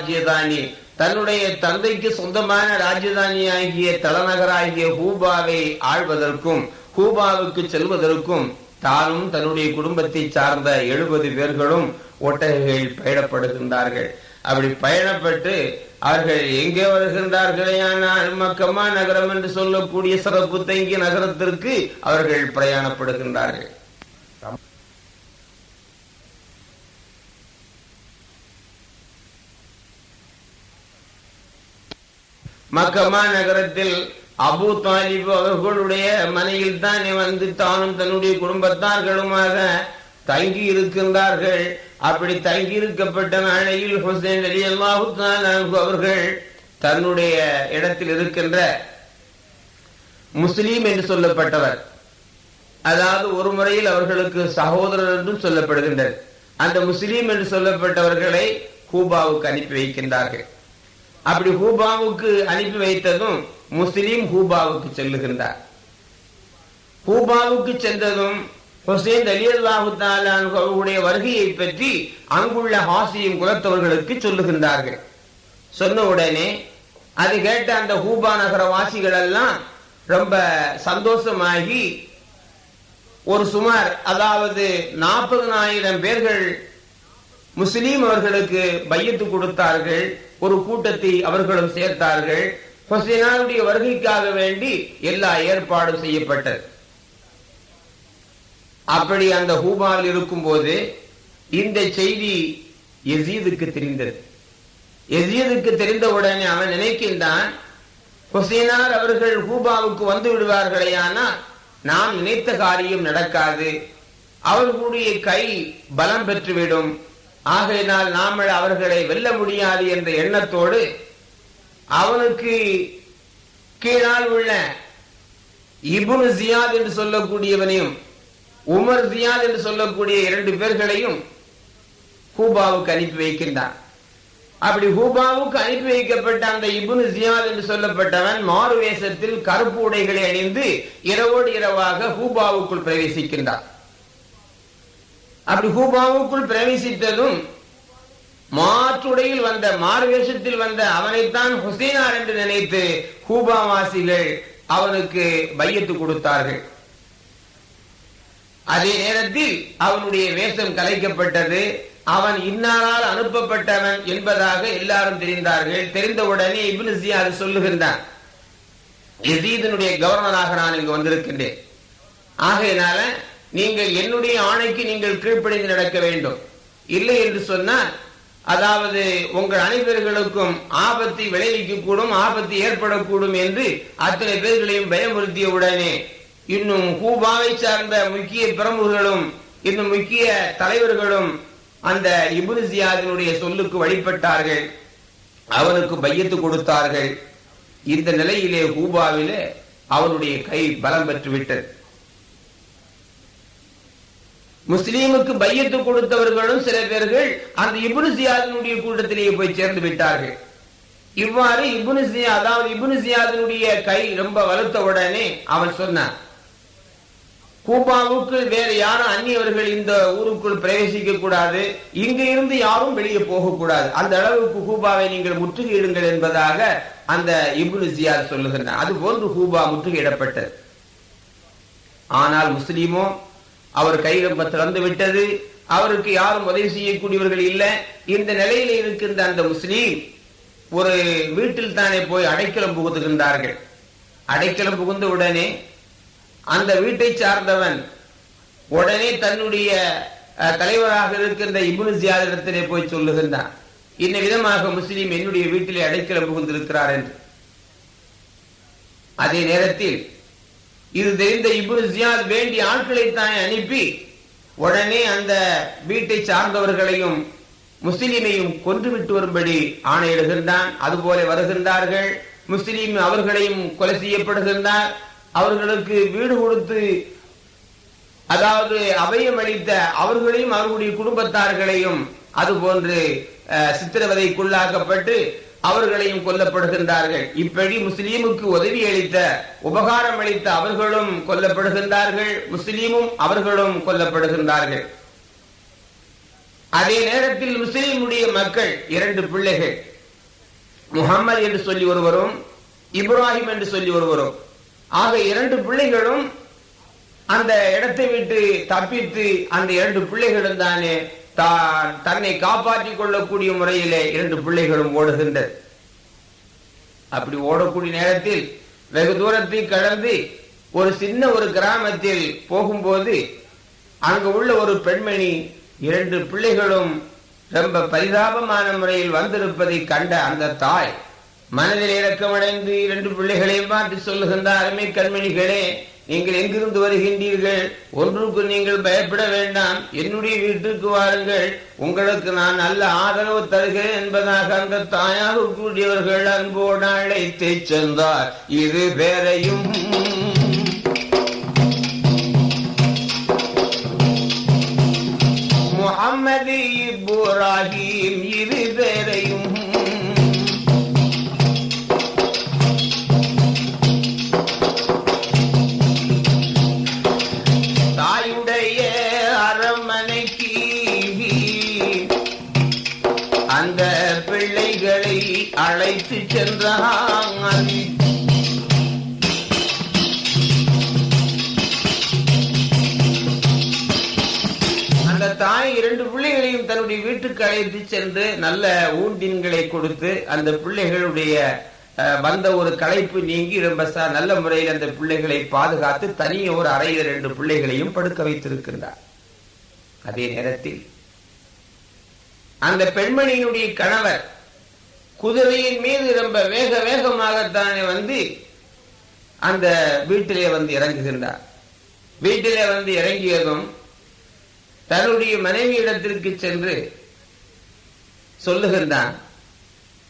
ராஜ்யதானி. தன்னுடைய தந்தைக்கு சொந்தமான ராஜதானி ஆகிய தலைநகராகிய ஹூபாவை ஆழ்வதற்கும் ஹூபாவுக்கு செல்வதற்கும் தானும் தன்னுடைய குடும்பத்தை சார்ந்த எழுபது பேர்களும் ஒட்டகைகள் பயணப்படுகின்றார்கள் அப்படி பயணப்பட்டு அவர்கள் எங்கே வருகின்றார்களேயானால் மக்கமா நகரம் என்று சொல்லக்கூடிய சிறப்பு தங்கிய நகரத்திற்கு அவர்கள் பிரயாணப்படுகின்றார்கள். மக்கமா நகரத்தில் அபு தாலிப் அவர்களுடைய மனையில் தான் வந்து தானும் தன்னுடைய குடும்பத்தார்களுமாக தங்கி இருக்கின்றார்கள். அப்படி தங்கி இருக்கப்பட்ட நாளையில் ஹுசேன் அலி அல்லாஹு அவர்கள் தன்னுடைய இடத்தில் இருக்கின்ற முஸ்லீம் என்று சொல்லப்பட்டவர். அதாவது ஒரு முறையில் அவர்களுக்கு சகோதரர் என்றும் சொல்லப்படுகின்றனர் அந்த முஸ்லீம் என்று சொல்லப்பட்டவர்களை கூபாவுக்கு அனுப்பி வைக்கின்றார்கள். அப்படி ஹூபாவுக்கு அனுப்பி வைத்ததும் முஸ்லீம் ஹூபாவுக்கு செல்லுகின்றார். ஹூபாவுக்கு சென்றதும் ஹுசேன் அலி அல்லாஹு அவர்களுடைய வருகையை பற்றி அங்குள்ள ஹாசியும் குலத்தவர்களுக்கு சொல்லுகின்றார்கள். சொன்ன உடனே அது கேட்ட அந்த ஹூபா நகர வாசிகள் எல்லாம் ரொம்ப சந்தோஷமாகி ஒரு சுமார் அதாவது நாற்பதனாயிரம் பேர்கள் முஸ்லீம் அவர்களுக்கு பையத்து கொடுத்தார்கள் ஒரு கூட்டத்தை அவர்களும் சேர்த்தார்கள். ஹொசைனாருடைய வருகைக்காக வேண்டி எல்லா ஏற்பாடும் செய்யப்பட்டது. அப்படி அந்த ஹூபாவில் இருக்கும் போது இந்த செய்தி எசீதுக்கு தெரிந்தது. எசீதுக்கு தெரிந்தவுடனே அவன் நினைக்கின்றான் ஹுசைனார் அவர்கள் ஹூபாவுக்கு வந்து விடுவார்களேயானா நாம் நினைத்த காரியம் நடக்காது. அவர்களுடைய கை பலம் பெற்றுவிடும். ஆகையினால் நாமல் அவர்களை வெல்ல முடியாது என்ற எண்ணத்தோடு அவனுக்கு கீழால் உள்ள இபுன் ஜியாத் என்று சொல்லக்கூடியவனையும் உமர் ஜியாத் என்று சொல்லக்கூடிய இரண்டு பேர்களையும் ஹூபாவுக்கு அனுப்பி வைக்கின்றான் அப்படி ஹூபாவுக்கு அனுப்பி வைக்கப்பட்ட அந்த இபுன் ஜியாத் என்று சொல்லப்பட்டவன் மாறுவேசத்தில் கருப்பு உடைகளை அணிந்து இரவோடு இரவாக ஹூபாவுக்குள் பிரவேசிக்கின்றான். அப்படி ஹூபாவுக்குள் பிரவேசித்ததும் மாற்றுடையில் வந்த மார்வேஷத்தில் வந்த அவனைத்தான் ஹுசேனார் என்று நினைத்து ஹூபாவாசிகள் அவனுக்கு பையத்து கொடுத்தார்கள். அதே நேரத்தில் அவனுடைய வேஷம் கலைக்கப்பட்டது அவன் இன்னாரால் அனுப்பப்பட்டவன் என்பதாக எல்லாரும் தெரிந்தார்கள். தெரிந்தவுடனே இப்னு அது சொல்லுகின்றான் எசீதனுடைய கவர்னராக நான் இங்கு வந்திருக்கின்றேன். ஆகையினால நீங்கள் என்னுடைய ஆணைக்கு நீங்கள் கீழ்ப்படிந்து நடக்க வேண்டும். இல்லை என்று சொன்னால் அதாவது உங்கள் அனைவர்களுக்கும் ஆபத்தை விளைவிக்க கூடும் ஆபத்து ஏற்படக்கூடும் என்று அத்தனை பேர்களையும் பயமுறுத்திய உடனே இன்னும் கூபாவை சார்ந்த முக்கிய பிரமுகர்களும் இன்னும் முக்கிய தலைவர்களும் அந்த இபுன் ஜியாதினுடைய சொல்லுக்கு வழிபட்டார்கள். அவனுக்கு பையத்து கொடுத்தார்கள். இந்த நிலையிலே ஹூபாவிலே அவனுடைய கை பலம் பெற்று விட்டது. முஸ்லீமுக்கு பையத்து கொடுத்தவர்களும் சில பேர்கள் அந்த இபுனு கூட்டத்திலேயே போய் சேர்ந்து விட்டார்கள். இவ்வாறு இபுனு ஜியா அதாவது இபுனு கை ரொம்ப வலுத்த உடனே அவன் சொன்னான் கூபாவுக்கு வேற யாரும் அந்நியவர்கள் இந்த ஊருக்குள் பிரவேசிக்க கூடாது இங்க இருந்து யாரும் வெளியே போகக்கூடாது அந்த அளவுக்கு கூபாவை நீங்கள் முற்றுகையிடுங்கள் என்பதாக அந்த இபுனு ஜியாத் அது போன்று கூபா முற்றுகையிடப்பட்டது. ஆனால் முஸ்லீமோ அவர் கை திறந்து விட்டது. அவருக்கு யாரும் உதவி செய்யக்கூடியவர்கள் இல்லை. இந்த நிலையில இருக்கின்ற அந்த முஸ்லீம் ஒரு வீட்டில் தானே போய் அடைக்கலம் புகுத்துகின்றார்கள் அடைக்கலம் புகுந்த உடனே அந்த வீட்டை சார்ந்தவன் உடனே தன்னுடைய தலைவராக இருக்கின்ற இபுனு ஜியாதிடத்திலே போய் சொல்லுகின்றான். இந்த விதமாக முஸ்லீம் என்னுடைய வீட்டிலே அடைக்கலம் புகுந்திருக்கிறார் என்று. அதே நேரத்தில் இது தெரிந்த இபுனு ஜியாத் வேண்டிய ஆட்களை தான் அனுப்பி உடனே அந்த வீட்டை சார்ந்தவர்களையும் முஸ்லிமையும் கொன்றுவிட்டு வரும்படி ஆணையிடுகின்றான். அதுபோல வருகின்றார்கள். முஸ்லீம் அவர்களையும் கொலை செய்யப்படுகின்றார். அவர்களுக்கு வீடு கொடுத்து அதாவது அபயம் அளித்த அவர்களையும் அவர்களுடைய குடும்பத்தார்களையும் அதுபோன்று சித்திரவதைக்குள்ளாக்கப்பட்டு அவர்களையும் கொல்லப்படுகின்றார்கள். இப்படி முஸ்லீமுக்கு உதவி அளித்த உபகாரம் அளித்த அவர்களும் கொல்லப்படுகின்றார்கள். முஸ்லீமும் அவர்களும் கொல்லப்படுகின்றார்கள். அதே நேரத்தில் முஸ்லீமுடைய மக்கள் இரண்டு பிள்ளைகள். முகம்மது என்று சொல்லி ஒருவரும் இப்ராஹிம் என்று சொல்லி ஒருவரும். ஆக இரண்டு பிள்ளைகளும் அந்த இடத்தை விட்டு தப்பித்து அந்த இரண்டு பிள்ளைகளும் தானே தன்னை காப்பாற்றிக் கொள்ளக்கூடிய முறையிலே இரண்டு பிள்ளைகளும் ஓடுகின்றது அப்படி ஓடக்கூடிய நேரத்தில் வெகு தூரத்தை கடந்து ஒரு சின்ன ஒரு கிராமத்தில் போகும்போது அங்கு உள்ள ஒரு பெண்மணி இரண்டு பிள்ளைகளும் ரொம்ப பரிதாபமான முறையில் வந்திருப்பதை கண்ட அந்த தாய் மனதில் இரக்கமடைந்து இரண்டு பிள்ளைகளையும் பார்த்து சொல்லுகின்ற அருமை கண்மணிகளே நீங்கள் எங்கிருந்து வருகின்றீர்கள்? ஒன்றுக்கு நீங்கள் பயப்பட வேண்டாம். என்னுடைய வீட்டுக்கு வாருங்கள். உங்களுக்கு நான் நல்ல ஆதரவு தருகிறேன் என்பதாக அந்த தாயாக கூடியவர்கள் அன்போடு அழைத்து சென்றார். இரு பேரையும் முகம்மது இப்ராஹிம் இரு பேரையும் சென்றான் அந்த தாய் இரண்டு பிள்ளைகளையும் தன்னுடைய வீட்டுக்கு அழைத்து சென்று நல்ல ஊண்டின்களை கொடுத்து அந்த பிள்ளைகளுடைய வந்த ஒரு களைப்பு நீங்கி ரொம்ப நல்ல முறையில் அந்த பிள்ளைகளை பாதுகாத்து தனிய ஒரு அறையில் ரெண்டு பிள்ளைகளையும் படுக்க வைத்திருக்கின்றார். அதே நேரத்தில் அந்த பெண்மணியினுடைய கணவர் குதிரையின் மீது ரொம்ப வேக வேகமாகத்தானே வந்து அந்த வீட்டிலே வந்து இறங்குகின்றார். வீட்டிலே வந்து இறங்கியதும் தன்னுடைய மனைவியிடத்திற்கு சென்று சொல்லுகின்றான்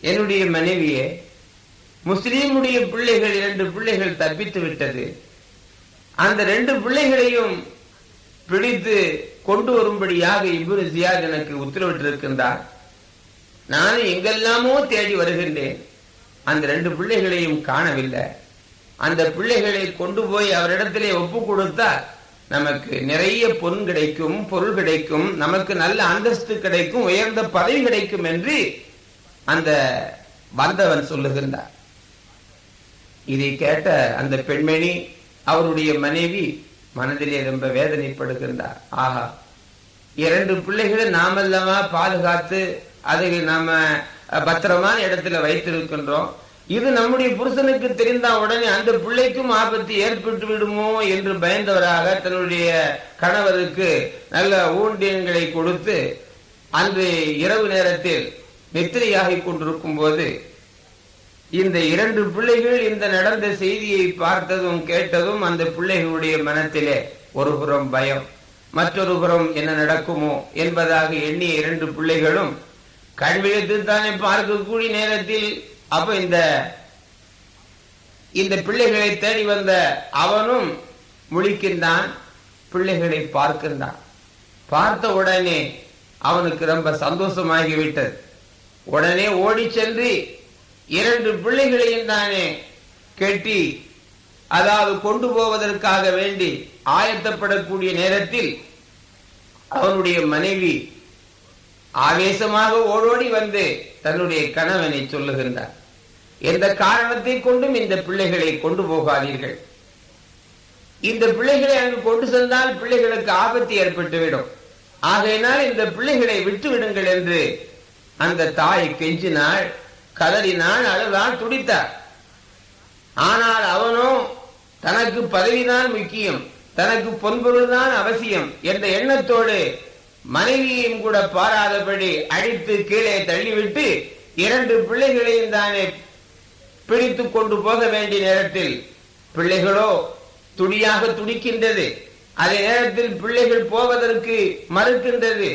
என்னுடைய மனைவியே முஸ்லீமுடைய பிள்ளைகள் இரண்டு பிள்ளைகள் தப்பித்து விட்டது. அந்த ரெண்டு பிள்ளைகளையும் பிடித்து கொண்டு வரும்படியாக இப்ரு ஜியாத் எனக்கு உத்தரவிட்டிருக்கின்றார். நான் எங்கெல்லாமோ தேடி வருகின்றேன். அந்த ரெண்டு பிள்ளைகளையும் காணவில்லை. அந்த பிள்ளைகளை கொண்டு போய் அவரிடத்திலே ஒப்பு கொடுத்தால் நமக்கு நிறைய பொன் கிடைக்கும் பொருள் கிடைக்கும் நமக்கு நல்ல அந்தஸ்து கிடைக்கும் உயர்ந்த பதவி கிடைக்கும் என்று அந்த வந்தவன் சொல்லுகின்றார் இதை கேட்ட அந்த பெண்மணி அவருடைய மனைவி மனதிலே ரொம்ப வேதனைப்படுகின்றார். ஆஹா இரண்டு பிள்ளைகளை நாமல்லவா பாதுகாத்து அதை நாம பத்திரமான இடத்துல வைத்திருக்கின்றோம். இது நம்முடைய புருஷனுக்கு தெரிந்தால் உடனே அந்த பிள்ளைக்கும் ஆபத்து ஏற்பட்டு விடுமோ என்று பயந்தவராக தன்னுடைய கணவருக்கு நல்ல ஊண்டியன்களை கொடுத்து அன்று இரவு நேரத்தில் நித்திரையாகி கொண்டிருக்கும் போது இந்த இரண்டு பிள்ளைகள் இந்த நடந்த செய்தியை பார்த்ததும் கேட்டதும் அந்த பிள்ளைகளுடைய மனத்திலே ஒரு புறம் பயம். மற்றொரு புறம் என்ன நடக்குமோ என்பதாக எண்ணிய இரண்டு பிள்ளைகளும் கண்விழித்து தானே பார்க்கக்கூடிய நேரத்தில் அப்ப இந்த இந்த பிள்ளைகளை தேடி வந்த அவனும் முழிக்கின்றான் பிள்ளைகளை பார்க்கின்றான். பார்த்த உடனே அவனுக்கு ரொம்ப சந்தோஷமாகிவிட்டது. உடனே ஓடி சென்று இரண்டு பிள்ளைகளையும் தானே கெட்டி அதாவது கொண்டு போவதற்காக வேண்டி ஆயத்தப்படக்கூடிய நேரத்தில் அவனுடைய மனைவி ஆவேசமாக ஓடோடி வந்து தன்னுடைய கணவனை சொல்லுகின்றார். எந்த காரணத்தை கொண்டும் இந்த பிள்ளைகளை கொண்டு போகாதீர்கள். இந்த பிள்ளைகளை அங்கு கொண்டு சென்றால் பிள்ளைகளுக்கு ஆபத்து ஏற்பட்டுவிடும். ஆகையினால் இந்த பிள்ளைகளை விட்டு விடுங்கள் என்று அந்த தாய் கெஞ்சினாள் கதறினாள் அழுதான் துடித்தார் ஆனால் அவனோ தனக்கு பதவிதான் முக்கியம் தனக்கு பொன்பொருள்தான் அவசியம் என்ற எண்ணத்தோடு மனைவியையும் கூட பாராதபடி அடித்து கீழே தள்ளிவிட்டு இரண்டு பிள்ளைகளையும் தானே பிடித்து கொண்டு போக வேண்டிய நேரத்தில் பிள்ளைகளோ துடியாக துடிக்கின்றது அதே நேரத்தில் பிள்ளைகள் போவதற்கு மறுக்கின்றது.